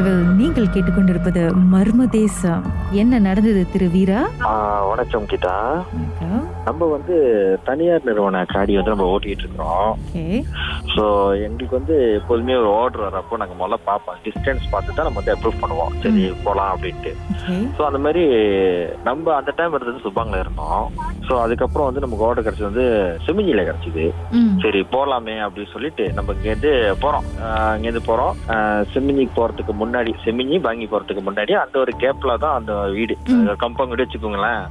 ஏஷியாவில் நீங்கள் கேட்டுக்கொண்டிருப்பது மர்ம தேசம். என்ன நடந்தது திரு வீரா? வணக்கம் வணக்கம். நம்ம வந்து தனியார் நிறுவன காடி வந்து நம்ம ஓட்டிட்டு இருக்கிறோம். ஸோ எங்களுக்கு வந்து எப்போதுமே ஒரு ஆர்டர் வரப்போ நாங்கள் முதல்ல பார்ப்போம். டிஸ்டன்ஸ் பார்த்து தான் நம்ம வந்து அப்ரூவ் பண்ணுவோம். சரி போகலாம் அப்படின்ட்டு. ஸோ அந்த மாதிரி நம்ம அந்த டைம் இருந்தது சுப்பாங்கில் இருந்தோம். ஸோ அதுக்கப்புறம் வந்து நமக்கு ஆர்டர் கிடைச்சது வந்து செமிஞ்சியில் கிடைச்சிது. சரி போகலாமே அப்படின்னு சொல்லிட்டு நம்ம இங்கேருந்து போகிறோம் இங்கேருந்து போகிறோம் செமிஞ்சிக்கு போகிறதுக்கு முன்னாடி செமிஞ்சி பாங்கி போகிறதுக்கு முன்னாடி அந்த ஒரு கேப்ல தான் அந்த வீடு. கம்பம் வீடு வச்சுக்கோங்களேன்.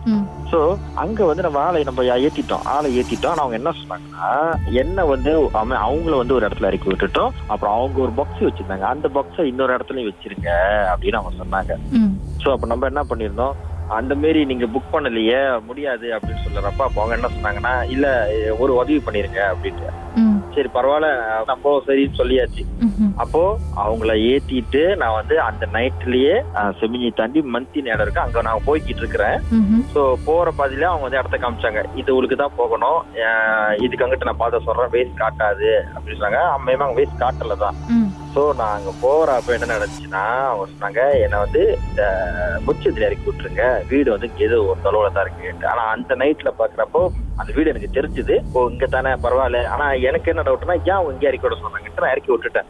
சோ அங்க வந்து நம்ம ஆளை நம்ம ஏத்திட்டோம் ஆளை ஏத்திட்டோம். ஆனா அவங்க என்ன சொன்னாங்கன்னா என்ன வந்து அவன் அவங்கள வந்து ஒரு இடத்துல இறக்கி விட்டுட்டோம். அப்புறம் அவங்க ஒரு பாக்ஸ் வச்சிருந்தாங்க. அந்த பாக்ஸை இன்னொரு இடத்துலயும் வச்சிருங்க அப்படின்னு அவங்க சொன்னாங்க. சோ அப்ப நம்ம என்ன பண்ணிருந்தோம் அந்த மாரி நீங்க புக் பண்ணலையே முடியாது அப்படின்னு சொல்றப்ப அப்ப அவங்க என்ன சொன்னாங்கன்னா இல்ல ஒரு உதவி பண்ணிருங்க அப்படின்ட்டு. சரி பரவாயில்ல. நம்ம சரின்னு சொல்லியாச்சு. அப்போ அவங்கள ஏத்திட்டு நான் வந்து அந்த நைட்லயே செமிஞ்சி தாண்டி மந்தி நேரம் இருக்கு. அங்க நான் போய்கிட்டு இருக்கிறேன். ஸோ போற பாதியில அவங்க வந்து இடத்த காமிச்சாங்க. இது உங்களுக்கு தான் போகணும். இதுக்கு அங்கிட்டு நான் பார்த்து சொல்றேன். வேஸ்ட் காட்டாது அப்படின்னு சொன்னாங்க. அம்மையுமா அவங்க வேஸ்ட் காட்டல தான். ஸோ நான் அங்க போறப்ப என்ன நடந்துச்சுன்னா அவங்க சொன்னாங்க என்னை வந்து இந்த முச்சத்துல இறக்கி விட்டுருங்க. வீடு வந்து ஏதோ ஒரு தொலைவுல தான் இருக்கு. ஆனா அந்த நைட்ல பாக்குறப்போ அந்த வீடு எனக்கு தெரிஞ்சுது. ஓ இங்க தானே பரவாயில்ல. ஆனா எனக்கு என்ன டவுட்னா ஏன் அவங்க இங்க இறக்கி விட சொன்னாங்கன்ட்டு நான் இறக்கி விட்டுட்டேன்.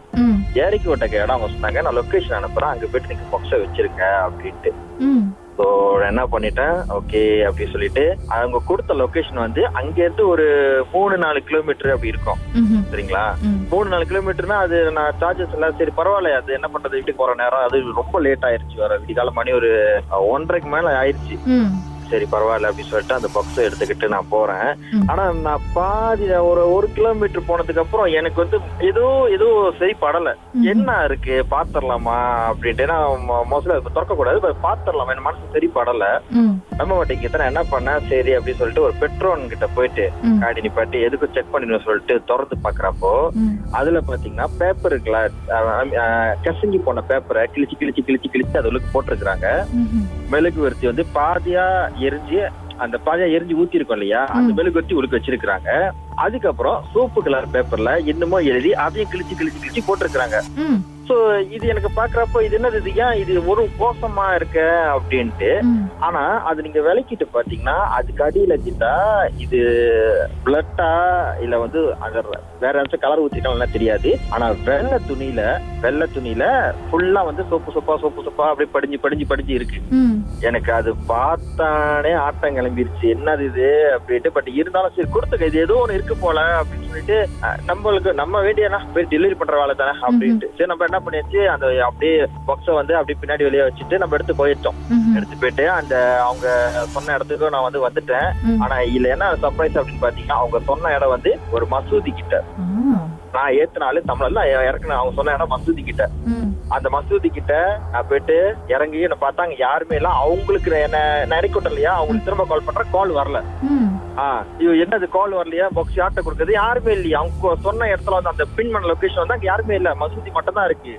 இறக்கி விட்ட இடம் அவங்க சொன்னாங்க. நான் லொகேஷன் அனுப்புறேன். அங்க போயிட்டு நீங்க பாக்ஸை வச்சிருங்க அப்படின்ட்டு. ஸோ என்ன பண்ணிட்டேன்? ஓகே அப்படி சொல்லிட்டு அவங்க கொடுத்த லொகேஷன் வந்து அங்க இருந்து ஒரு மூணு நாலு கிலோமீட்டர் அப்படி இருக்கும். சரிங்களா? மூணு நாலு கிலோமீட்டர்னா அது நான் சார்ஜஸ் எல்லாம் சரி பரவாயில்ல அது என்ன பண்றது? வீட்டுக்கு போற நேரம். அது ரொம்ப லேட் ஆயிருச்சு வர விடிகால மணி ஒரு ஒன்றரைக்கு மேல ஆயிருச்சு. சரி பரவாயில்ல அப்படின்னு சொல்லிட்டு அந்த பாக்ஸை எடுத்துக்கிட்டு நான் போறேன். ஆனா நான் பாதி ஒரு ஒரு கிலோமீட்டர் போனதுக்கு அப்புறம் எனக்கு வந்து ஏதோ ஏதோ சரி படல. என்ன இருக்கு? பாத்திரலாமா அப்படின்ட்டு. நான் மோஸ்ட்லி திறக்க கூடாது பாத்திரலாமா என் மனசு சரி படல. ம். நம்ம மாட்டேங்க நான் என்ன பண்ணேன் சரி அப்படின்னு சொல்லிட்டு ஒரு பெட்ரோன் கிட்ட போயிட்டு காடி நிப்பாட்டி எதுக்கும் செக் பண்ணிடணும் சொல்லிட்டு திறந்து பாக்குறப்போ அதுல பாத்தீங்கன்னா பேப்பர் இருக்குல்ல. கசங்கி போன பேப்பரை கிழிச்சு கிழிச்சு கிழிச்சு கிழிச்சு அது போட்டிருக்கிறாங்க. ம்ஹும். மெழுகுவர்த்தி வந்து பாதியா எரிஞ்சு அந்த பாதியா எரிஞ்சு ஊத்தி இருக்கும் இல்லையா? அந்த. மெழுகுவர்த்தி உழுக்க வச்சிருக்காங்க அதுக்கப்புறம் சோப்பு கலர் பேப்பர்ல என்னமோ எழுதி அதையும் கிழிச்சு கிழிச்சு கிழிச்சு போட்டிருக்காங்க சோ இது எனக்கு பாக்குறப்போ இது என்னது? இது ஏன் இது ஒரு மோசமா இருக்க? அப்படின்ட்டு. ஆனா அது நீங்க விளக்கிட்டு பாத்தீங்கன்னா அதுக்கு அடியில கிட்டா இது பிளட்டா இல்ல வந்து அங்க வேற ஏதாச்சும் கலர் ஊத்திட்டாலும் தெரியாது. ஆனா வெள்ளை துணியில வெள்ளை துணியில ஃபுல்லா வந்து சோப்பு சோப்பா சோப்பு சோப்பா அப்படியே படிஞ்சு படிஞ்சு படிஞ்சு இருக்கு. எனக்கு அது பார்த்தானே ஆட்டம் கிளம்பிருச்சு. என்னது இது? அப்படின்ட்டு பட் இருந்தாலும் சரி கொடுத்துக்க. இது ஏதோ ஒண்ணு இருக்கு போல அப்படின்னு சொல்லிட்டு நம்மளுக்கு நம்ம வேண்டியனா போய் டெலிவரி பண்ற வேலை தானே அப்படின்ட்டு. சரி நம்ம என்ன பண்ணியாச்சு அந்த அப்படியே பாக்ஸை வந்து அப்படியே பின்னாடி வெளியே வச்சுட்டு நம்ம எடுத்து போயிட்டோம். எடுத்து போயிட்டு அந்த அவங்க சொன்ன இடத்துக்கு நான் வந்து வந்துட்டேன். ஆனா இதுல என்ன சர்ப்ரைஸ் அப்படின்னு பாத்தீங்கன்னா அவங்க சொன்ன இடம் வந்து ஒரு மசூதி கிட்ட. நான் ஏத்துனாலே தமிழ்ல இறக்குன அவங்க சொன்ன இடம் மசூதி கிட்ட. அந்த மசூதி கிட்ட நான் போயிட்டு இறங்கி என்ன பார்த்தா அங்க யாருமே இல்ல. அவங்களுக்கு என்ன நான் இறக்கி விட்டேன் இல்லையா? அவங்களுக்கு திரும்ப கால் பண்றேன் கால் வரல. ம். ஆ இது என்னது கால் வரலையா? பாக்ஸ் யார்ட்ட கொடுக்குறது? யாருமே இல்லையா. அவங்க சொன்ன இடத்துல வந்து அந்த பின் பண்ண லொகேஷன் வந்து அங்க யாருமே இல்ல. மசூதி மட்டும் தான் இருக்கு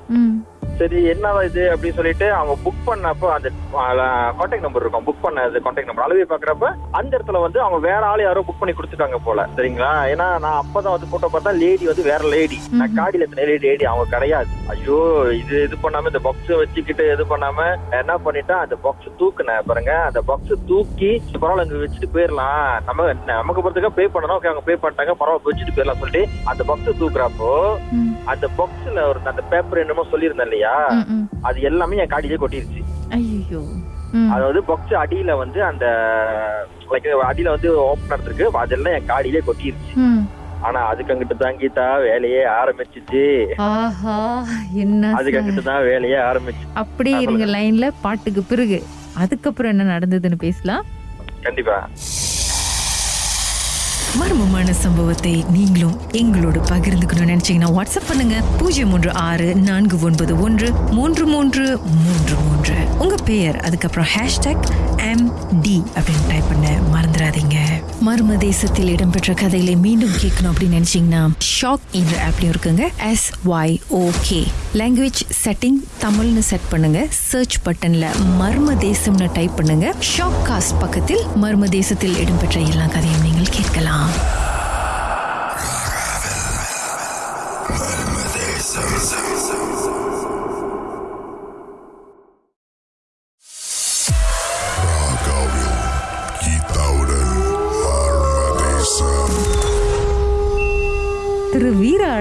சரி என்னவா இது அப்படின்னு சொல்லிட்டு அவங்க புக் பண்ணப்போ அந்த கான்டாக்ட் நம்பர் இருக்கும். புக் பண்ண கான்டாக்ட் நம்பர் அளவே பாக்குறப்ப அந்த இடத்துல வந்து அவங்க வேற ஆள் யாரோ புக் பண்ணி கொடுத்துட்டாங்க போல. சரிங்களா? ஏன்னா நான் அப்பதான் வந்து போட்டோ பார்த்தா லேடி வந்து வேற லேடி நான் காடியில இருந்த லேடி அவங்க கிடையாது. ஐயோ இது இது பண்ணாம இந்த பாக்ஸ் வச்சுக்கிட்டு இது பண்ணாம என்ன பண்ணிட்டேன் அந்த பாக்ஸ் தூக்குனேன் பாருங்க அந்த பாக்ஸ் தூக்கி பரவாயில்ல இங்க வச்சுட்டு போயிடலாம். நம்ம நமக்கு பொறுத்துக்கா பே பண்ணணும். ஓகே அவங்க பே பண்ணிட்டாங்க பரவாயில்ல வச்சுட்டு போயிடலாம் சொல்லிட்டு அந்த பாக்ஸ் தூக்குறப்போ அந்த பாக்ஸ்ல ஒரு அந்த பேப்பர் என்னமோ சொல்லியிருந்தேன் இல்லையா? அது எல்லாமே என் காடியிலே கொட்டிருச்சு. அதாவது பாக்ஸ் அடியில வந்து அந்த லைக் அடியில வந்து ஓப்பனர் இருக்கு அதெல்லாம் என் காடியிலே கொட்டிருச்சு. ஆனா அதுக்கு அங்கிட்டு தான் கீதா வேலையே ஆரம்பிச்சிச்சு. என்ன அதுக்கு. அங்கிட்டு தான் வேலையே ஆரம்பிச்சு. அப்படியே இருங்க லைன்ல பாட்டுக்கு பிறகு. அதுக்கப்புறம் என்ன நடந்ததுன்னு பேசலாம். கண்டிப்பா. மர்மமான சம்பவத்தை நீங்களும் எங்களோடு பகிர்ந்துக்கணும்னு நினைச்சீங்கன்னா வாட்ஸ்அப் பண்ணுங்க. பூஜ்ஜியம் மூன்று ஆறு நான்கு ஒன்பது ஒன்று மூன்று மூன்று மூன்று மூன்று. உங்க பெயர் அதுக்கப்புறம் ஹேஷ்டாக் எம் டி அப்படின்னு டைப் பண்ண மறந்துடாதீங்க. மர்ம தேசத்தில் இடம்பெற்ற கதைகளை மீண்டும் கேட்கணும் அப்படின்னு நினைச்சீங்கன்னா ஷாக் என்ற ஆப்லயும் இருக்குங்க. S Y okay language setting தமிழ்னு செட் பண்ணுங்க. சர்ச் பட்டன்ல மர்ம தேசம்னு டைப் பண்ணுங்க. ஷாக் காஸ்ட் பக்கத்தில் மர்ம தேசத்தில் இடம்பெற்ற எல்லா கதையும் நீங்கள் கேட்கலாம்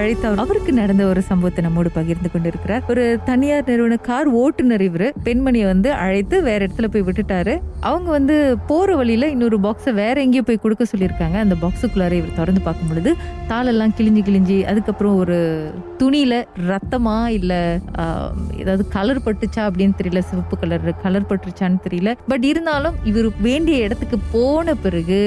வீர அவருக்கு நடந்த ஒரு சம்பவத்தை நம்மோடு பகிர்ந்து கொண்டிருக்கிறார். ஒரு தனியார் நிறுவன கார் ஓட்டுநர் இவரு. பெண்மணியை வந்து அழைத்து வேற இடத்துல போய் விட்டுட்டாரு. அவங்க வந்து போற வழியில இன்னொரு பாக்ஸை வேற எங்கேயோ போய் கொடுக்க சொல்லியிருக்காங்க. அந்த பாக்ஸுக்குள்ளார இவர் திறந்து பார்க்கும் பொழுது தாளெல்லாம் கிழிஞ்சு கிழிஞ்சு அதுக்கப்புறம் ஒரு துணியில ரத்தமா இல்ல ஏதாவது கலர் பட்டுச்சா அப்படின்னு தெரியல சிவப்பு கலர் கலர் பட்டுச்சான்னு தெரியல. பட் இருந்தாலும் இவர் வேண்டிய இடத்துக்கு போன பிறகு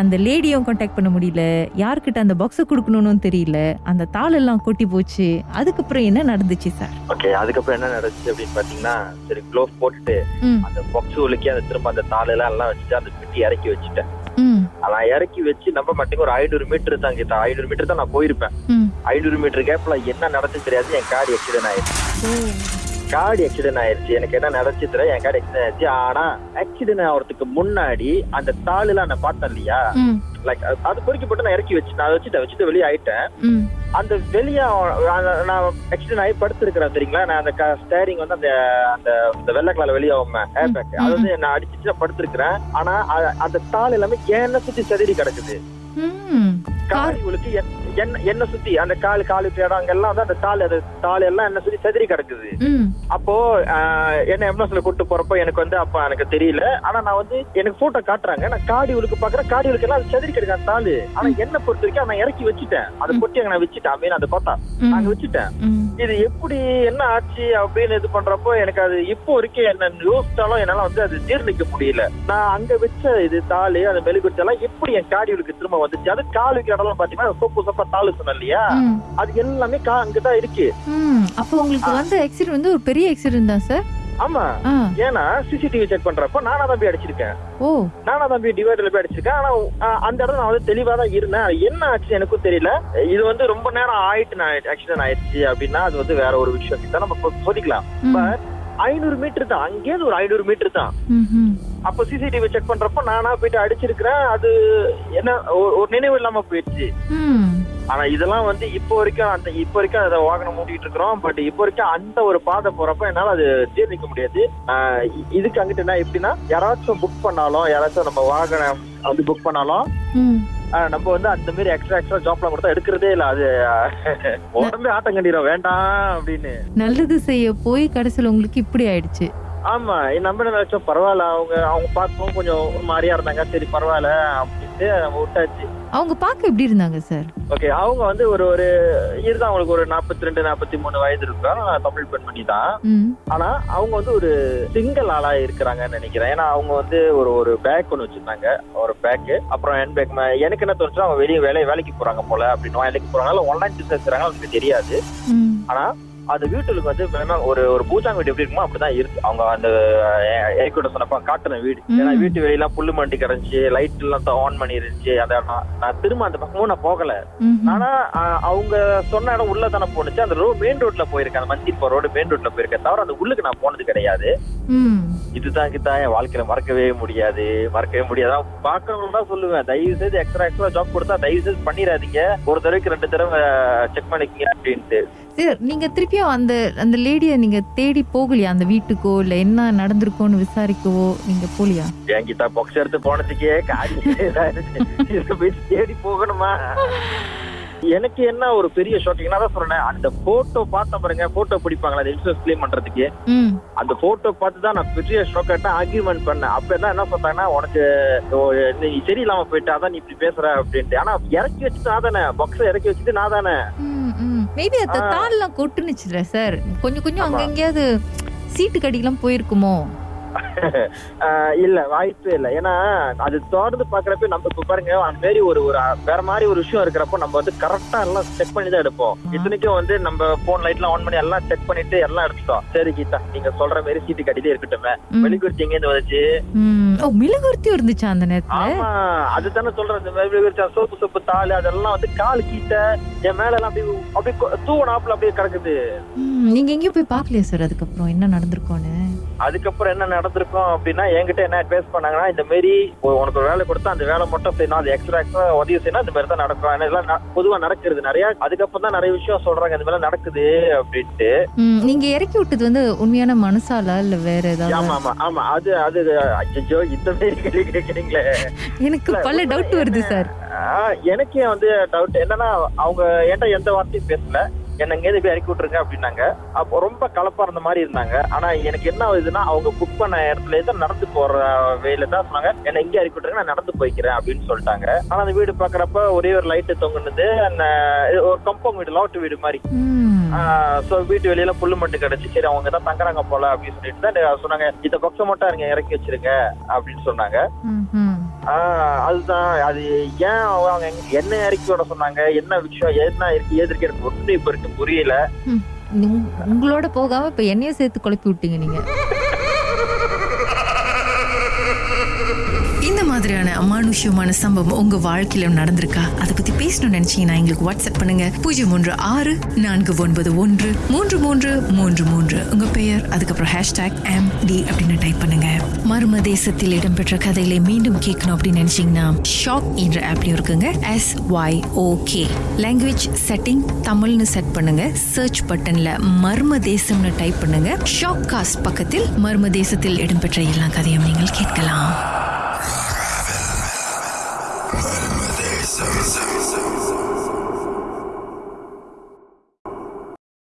அந்த லேடியும் காண்டாக்ட் பண்ண முடியல. யார்கிட்ட அந்த பாக்ஸை கொடுக்கணும்னு தெரியல. அந்த தாள் எல்லாம் கொட்டி போச்சு. அதுக்கப்புறம் என்ன நடந்துச்சு சார் ஓகே அதுக்கப்புறம் என்ன நடந்துச்சு அப்படின்னு பாத்தீங்கன்னா சரி க்ளோவ் போட்டுட்டு. அந்த பொக்ஸ் உலுக்கி அந்த திரும்ப அந்த தாள் எல்லாம் எல்லாம் வச்சுட்டு அந்த பெட்டி இறக்கி வச்சுட்டேன். நான் இறக்கி வச்சு நம்ப மாட்டேங்க ஒரு ஐநூறு மீட்டர் தான் கிட்ட ஐநூறு மீட்டர் தான் நான் போயிருப்பேன். ஐநூறு மீட்டர் கேப்ல என்ன நடந்துச்சு தெரியாது. என் கார் ஆக்சிடென்ட் ஆயிடுச்சு. கார்டு ஆக்சிடென்ட் ஆயிருச்சு. எனக்கு என்ன நடந்துச்சு தெரியல என் கார்டு ஆக்சிடென்ட் ஆயிடுச்சு ஆனா ஆக்சிடென்ட் ஆகிறதுக்கு முன்னாடி அந்த தாளுலாம் நான் பார்த்தேன் இல்லையா? லைக் அது பொறிக்கப்பட்டு நான் இறக்கி வச்சு நான் வச்சுட்டு வச்சுட்டு வெளியே ஆயிட்டேன். அந்த வெளியே நான் ஆக்சிடென்ட் ஆகி படுத்திருக்கிறேன் சரிங்களா நான் அந்த ஸ்டேரிங் வந்து அந்த அந்த இந்த வெள்ளை கலர் வெளியே ஏர் பேக் அது வந்து நான் அடிச்சுட்டு படுத்திருக்கிறேன். ஆனா அந்த தாள் எல்லாமே என்ன சுத்தி செதறி கிடக்குது. ம் கால் இவளுக்கு என்ன என்ன சுத்தி அந்த கால் காலு இடம் அங்கெல்லாம் வந்து அந்த தாள் அது தாள் எல்லாம் என்ன சுத்தி செதறி கிடக்குது. அப்போ என்ன எம்எஸ்ல கூட்டு போறப்போ எனக்கு வந்து அப்ப எனக்கு தெரியல. ஆனா நான் வந்து எனக்கு போட்டோ காட்டுறாங்க. நான் காடி உழுக்கு பாக்குறேன் காடி உழுக்கு எல்லாம் செதறி கிடக்கு அந்த தாளு. ஆனா என்ன பொறுத்த வரைக்கும் நான் இறக்கி வச்சுட்டேன். அதை பொட்டி அங்க நான் வச்சுட்டேன். மீன் அதை பார்த்தா நாங்க வச்சுட்டேன். இது எப்படி என்ன ஆச்சு அப்படின்னு இது பண்றப்போ எனக்கு அது இப்போ வரைக்கும் என்ன யோசிச்சாலும் என்னால வந்து அது ஜீர்ணிக்க முடியல. நான் அங்க வச்ச இது தாலு அந்த மெழுகுச்சி எல்லாம் எப்படி என் காடிகளுக்கு திரும்ப வந்துச்சு. அது கால் வைக்கிற இடம் பாத்தீங்கன்னா சொப்பு சொப்பா தாலு சொன்னேன் இல்லையா? அது எல்லாமே கா அங்கதான் இருக்கு. அப்போ உங்களுக்கு வந்த ஆக்சிடென்ட் வந்து ஒரு பெரிய ஆக்சிடென்ட் தான் சார் ஆமா. ஏன்னா சிசிடிவி செக் பண்றப்போ நானா தான் போய் அடிச்சிருக்கேன். ஓ. நானா தான் போய் டிவைடர்ல போய் அடிச்சிருக்கேன். ஆனா அந்த இடத்துல நான் வந்து தெளிவா தான் இருந்தேன். என்ன ஆச்சு எனக்கும் தெரியல. இது வந்து ரொம்ப நேரம் ஆயிட்டு நான் ஆக்சிடென்ட் ஆயிடுச்சு அப்படின்னா அது வந்து வேற ஒரு விஷயம். இதை நம்ம இப்போ சொல்லிக்கலாம். ம். பட் ஐநூறு மீட்டர் தான். அங்கேயிருந்து ஒரு ஐநூறு மீட்டர் தான். அப்போ சிசிடிவி செக் பண்றப்போ நானா போயிட்டு அடிச்சிருக்கிறேன். அது என்ன ஒரு- நினைவு இல்லாம போயிடுச்சு. ஆனா இதெல்லாம் வந்து இப்போ வரைக்கும் அந்த இப்போ வரைக்கும் அதை வாகனம் மூட்டிட்டு இருக்கிறோம். பட் இப்போ வரைக்கும் அந்த ஒரு பாதை போறப்ப என்னால அது ஜீர்ணிக்க முடியாது. இதுக்கு அங்கிட்டு என்ன எப்படின்னா யாராச்சும் புக் பண்ணாலும் யாராச்சும் நம்ம வாகனம் வந்து புக் பண்ணாலும் நம்ம வந்து அந்த மாதிரி எக்ஸ்ட்ரா எக்ஸ்ட்ரா ஜாப்லாம் கொடுத்தா எடுக்கிறதே இல்ல. அது உடம்பே ஆட்டம் கண்டிடும் வேண்டாம் அப்படின்னு. நல்லது செய்ய போய் கடைசியில் உங்களுக்கு இப்படி ஆயிடுச்சு. ஆமா நம்ம என்ன நினைச்சோம் பரவாயில்ல. அவங்க அவங்க பார்க்கவும் கொஞ்சம் ஒரு மாதிரியா இருந்தாங்க. சரி பரவாயில்ல அப்படின்ட்டு நம்ம விட்டாச்சு. அவங்க பார்க்க எப்படி இருந்தாங்க சார் ஓகே அவங்க வந்து ஒரு ஒரு இதுதான் அவங்களுக்கு ஒரு நாற்பத்தி ரெண்டு நாற்பத்தி மூணு வயது இருக்கும் தமிழ் பெண்மணி தான். ஆனா அவங்க வந்து ஒரு சிங்கிள் ஆளா இருக்கிறாங்கன்னு நினைக்கிறேன். ஏன்னா அவங்க வந்து ஒரு ஒரு பேக் ஒன்று வச்சிருந்தாங்க. ஒரு பேக் அப்புறம் ஹேண்ட் பேக் எனக்கு என்ன தோணுச்சுன்னா அவங்க வெளியே வேலை வேலைக்கு போறாங்க போல அப்படின்னு. வேலைக்கு போறாங்க ஆன்லைன் பிசினஸ் அவங்களுக்கு தெரியாது. ஆனா அந்த வீட்டுக்கு வந்து வேணா ஒரு ஒரு பூஜாங்க வீடு எப்படி இருக்குமோ அப்படிதான் இருக்கு. அவங்க அந்த ஏற்கூட சொன்னப்ப காட்டுன வீடு. ஏன்னா. வீட்டு வெளியெல்லாம் புல்லு மண்டி கிடந்துச்சு லைட் எல்லாம் ஆன் பண்ணி இருந்துச்சு இடம் நான் திரும்ப அந்த பக்கமும் நான் போகல. ஆனா அவங்க சொன்ன இடம் உள்ள தானே போனுச்சு அந்த ரோடு மெயின் ரோட்ல போயிருக்கேன். அந்த மந்திர் போற ரோடு மெயின் ரோட்ல போயிருக்கேன். தவிர அந்த உள்ளுக்கு நான் போனது கிடையாது. இதுதான் கிட்ட என் வாழ்க்கையில மறக்கவே முடியாது. மறக்கவே முடியாது. பாக்குறவங்க தான் சொல்லுவேன். தயவு செய்து எக்ஸ்ட்ரா எக்ஸ்ட்ரா ஜாப் கொடுத்தா தயவு செய்து பண்ணிடாதீங்க. ஒரு தடவைக்கு ரெண்டு தடவை செக் பண்ணிக்கங்க அப்படின்ட்டு. நீங்க திருப்பியும் அந்த அந்த லேடியை நீங்க தேடி போகலையா? அந்த வீட்டுக்கோ இல்ல என்ன நடந்திருக்கோன்னு விசாரிக்கவோ நீங்க போலியா? என்கிட்ட பாக்ஸ் எடுத்து போனதுக்கே போய் தேடி போகணுமா? எனக்கு என்ன ஒரு பெரிய ஷாக்கிங் தான் சொல்றேன் அந்த போட்டோ பார்த்த பாருங்க போட்டோ பிடிப்பாங்களா அந்த இன்சூரன்ஸ் கிளைம் பண்றதுக்கு. அந்த போட்டோ பார்த்து தான் நான் பெரிய ஷாக் ஆயிட்டேன் ஆர்கியூமெண்ட் பண்ணேன். அப்ப எல்லாம் என்ன சொன்னாங்கன்னா உனக்கு நீ சரியில்லாம போயிட்டு அதான் நீ இப்படி பேசுற அப்படின்ட்டு. ஆனா இறக்கி வச்சுட்டு நான் தானே பாக்ஸ் இறக்கி வச்சுட்டு நான் தானே. மேபி அந்த. தாள்லாம் கொட்டுனுச்சுல சார் கொஞ்சம் கொஞ்சம் அங்க ஆமா. எங்கேயாவது சீட்டு கடிக்கெல்லாம் போயிருக்குமோ இல்ல வாய்ப்பே இல்ல. ஏன்னா அது தொடர்ந்து பாக்குறப்ப நம்ம இப்ப பாருங்க அந்த மாதிரி ஒரு ஒரு வேற மாதிரி ஒரு விஷயம் இருக்கிறப்போ நம்ம வந்து கரெக்டா எல்லாம் செக் பண்ணி தான் எடுப்போம். இத்தனைக்கும் வந்து நம்ம போன் லைட்லாம் ஆன் பண்ணி எல்லாம் செக் பண்ணிட்டு எல்லாம் எடுத்துட்டோம். சரி கீதா நீங்க சொல்ற மாதிரி சீட்டு கட்டிட்டே இருக்கட்டுமே. ம். வெளிக்குறிச்சி எங்க இருந்து வந்துச்சு. ஓ மிளகுர்த்தியும் இருந்துச்சா அந்த நேரத்துல? ஆமா அதுதானே சொல்றேன் இந்த வெளிக்குறிச்சி சோப்பு சோப்பு தாள் அதெல்லாம் வந்து கால் கீட்ட என் மேல எல்லாம் அப்படியே அப்படியே தூவனாப்புல அப்படியே கிடக்குது. நீங்க எங்கேயும் போய் பார்க்கலையா சார் அதுக்கப்புறம்? என்ன நடந்திருக்கோன்னு அதுக்கப்புறம் என்ன நடந்திருக்கும் அப்படின்னா என்கிட்ட என்ன அட்வைஸ் பண்ணாங்கன்னா இந்த மாதிரி உ- உனக்கு ஒரு வேலை கொடுத்தா அந்த வேலை மட்டும் செய்யணும் அது எக்ஸ்ட்ரா எக்ஸ்ட்ரா உதவி செய்யணும் இந்த மாதிரி தான் நடக்கும். ஏன்னா இதெல்லாம் பொதுவா நடக்கிறது நிறைய. அதுக்கப்புறம் தான் நிறைய விஷயம் சொல்றாங்க இந்த மாதிரி நடக்குது அப்படின்ட்டு. நீங்க இறக்கி விட்டது வந்து உண்மையான மனசாலா இல்ல வேற ஏதாவது? ஆமா ஆமா ஆமா. அது அது அஜ்ஜோ இந்த மாதிரி கேக்குறீங்களே எனக்கு பல டவுட் வருது சார். எனக்கே வந்து டவுட் என்னன்னா அவங்க என்கிட்ட எந்த வார்த்தையும் பேசல. என்ன எங்கேயாவது போய் இறக்கி விட்டுருங்க அப்படின்னாங்க. அப்போ ரொம்ப கலப்பா இருந்த மாதிரி இருந்தாங்க. ஆனா எனக்கு என்ன ஆகுதுன்னா அவங்க புக் பண்ண இடத்துல இருந்து நடந்து போற வேல தான் சொன்னாங்க என்ன இங்கே இறக்கி விட்டுருங்க நான் நடந்து போய்க்கிறேன் அப்படின்னு சொல்லிட்டாங்க. ஆனா அந்த வீடு பாக்குறப்ப ஒரே ஒரு லைட்டு தொங்குனது அந்த ஒரு கம்பவுண்ட் வீடு லாட்டு வீடு மாதிரி. சோ வீட்டு வெளியில புல்லு மட்டும் கிடைச்சு சரி அவங்க தான் தங்குறாங்க போல அப்படின்னு சொல்லிட்டு தான் சொன்னாங்க இந்த பக்கம் மட்டும் இருங்க இறக்கி வச்சிருங்க அப்படின்னு சொன்னாங்க. அதுதான். அது ஏன் அவங்க என்ன இறக்கி விட சொன்னாங்க? என்ன விஷயம்? என்ன இருக்கு? ஏது இருக்கு? எனக்கு ஒண்ணு இப்ப இருக்கு புரியல. உங்களோட போகாம இப்ப என்னைய சேர்த்து குழப்பி விட்டீங்க நீங்க இந்த மாதிரியான அமானுஷ்யமான சம்பவம் உங்க வாழ்க்கையில நடந்திருக்கா? அதை பத்தி பேசணும்னு நினைச்சீங்கன்னா எங்களுக்கு வாட்ஸ்அப் பண்ணுங்க. பூஜ்ஜியம் மூன்று ஆறு நான்கு ஒன்பது ஒன்று மூன்று மூன்று மூன்று மூன்று. உங்க பெயர் அதுக்கப்புறம் ஹேஷ்டாக் எம் டி அப்படின்னு டைப் பண்ணுங்க. மர்ம தேசத்தில் இடம்பெற்ற கதைகளை மீண்டும் கேட்கணும் அப்படின்னு நினைச்சீங்கன்னா ஷாக் என்ற ஆப்லயும் இருக்குங்க. S Y okay language setting தமிழ்னு செட் பண்ணுங்க. சர்ச் பட்டன்ல மர்ம தேசம்னு டைப் பண்ணுங்க. ஷாக் காஸ்ட் பக்கத்தில் மர்ம தேசத்தில் இடம்பெற்ற எல்லா கதையும் நீங்கள் கேட்கலாம்.